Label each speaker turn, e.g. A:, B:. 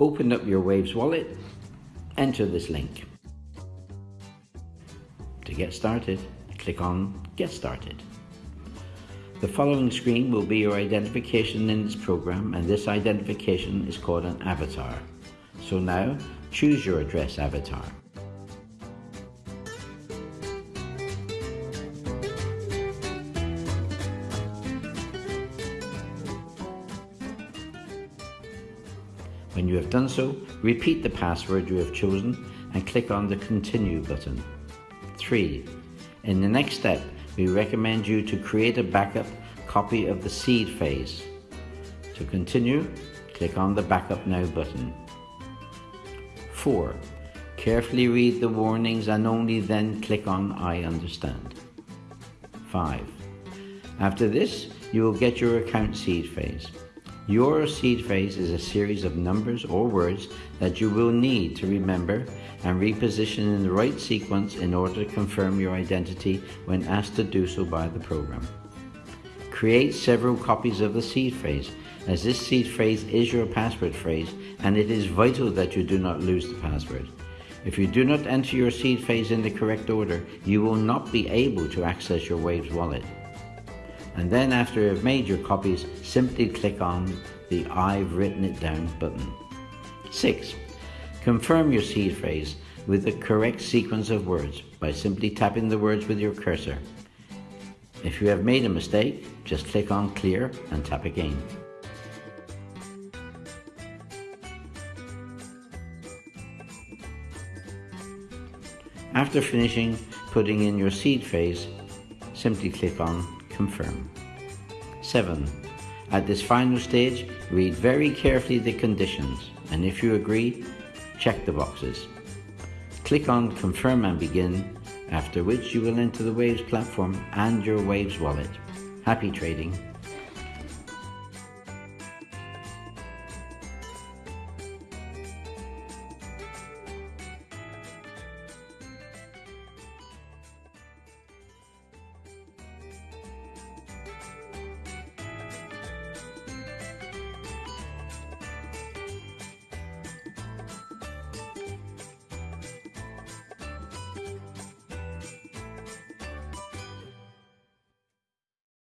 A: Open up your Waves wallet, enter this link. To get started, click on Get Started. The following screen will be your identification in this program and this identification is called an avatar. So now choose your address avatar. When you have done so, repeat the password you have chosen and click on the Continue button. 3. In the next step, we recommend you to create a backup copy of the seed phrase. To continue, click on the Backup Now button. 4. Carefully read the warnings and only then click on I understand. 5. After this, you will get your account seed phrase. Your seed phrase is a series of numbers or words that you will need to remember and reposition in the right sequence in order to confirm your identity when asked to do so by the program. Create several copies of the seed phrase as this seed phrase is your password phrase and it is vital that you do not lose the password. If you do not enter your seed phrase in the correct order, you will not be able to access your Waves wallet and then after you've made your copies, simply click on the I've written it down button. 6. Confirm your seed phrase with the correct sequence of words by simply tapping the words with your cursor. If you have made a mistake, just click on clear and tap again. After finishing putting in your seed phrase, simply click on confirm. 7. At this final stage, read very carefully the conditions and if you agree, check the boxes. Click on confirm and begin, after which you will enter the Waves platform and your Waves wallet. Happy trading!